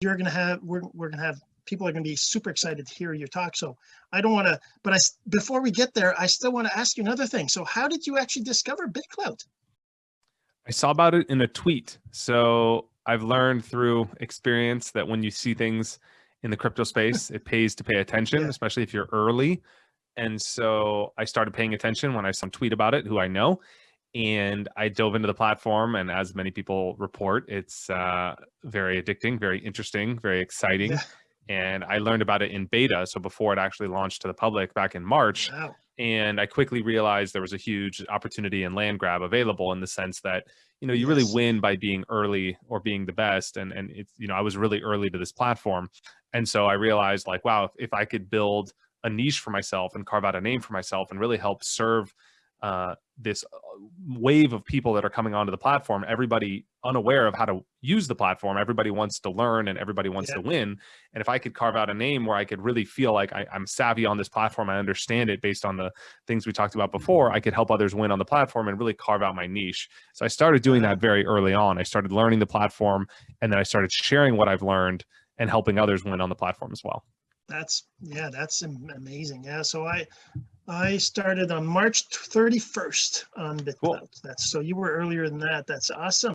you're gonna have, we're, we're gonna have, people are gonna be super excited to hear your talk. So I don't wanna, but i before we get there, I still wanna ask you another thing. So how did you actually discover BitClout? I saw about it in a tweet. So I've learned through experience that when you see things in the crypto space, it pays to pay attention, Yeah. especially if you're early. And so I started paying attention when I saw some tweet about it, who I know, and I dove into the platform. And as many people report, it's uh, very addicting, very interesting, very exciting. Yeah. And I learned about it in beta, so before it actually launched to the public back in March Wow. and I quickly realized there was a huge opportunity and land grab available in the sense that you know you really win by being early or being the best and and it's you know I was really early to this platform and so I realized like wow if, if I could build a niche for myself and carve out a name for myself and really help serve uh, this uh, wave of people that are coming onto the platform everybody unaware of how to use the platform everybody wants to learn and everybody wants Yeah. to win and if I could carve out a name where I could really feel like I, I'm savvy on this platform, I understand it based on the things we talked about before, I could help others win on the platform and really carve out my niche. So I started doing that very early on. I started learning the platform and then I started sharing what I've learned and helping others win on the platform as well. That's, yeah, that's amazing. Yeah, so I, I started on March 31st on BitClout. That's, so you were earlier than that. That's awesome.